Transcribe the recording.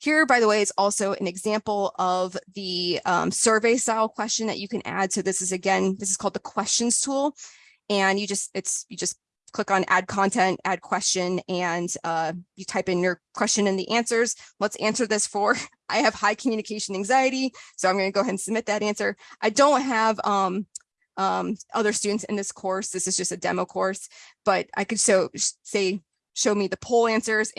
Here, by the way, is also an example of the um, survey style question that you can add. So this is again, this is called the questions tool. And you just, it's, you just click on add content, add question, and uh, you type in your question and the answers. Let's answer this for, I have high communication anxiety. So I'm gonna go ahead and submit that answer. I don't have um, um, other students in this course. This is just a demo course, but I could so say, show me the poll answers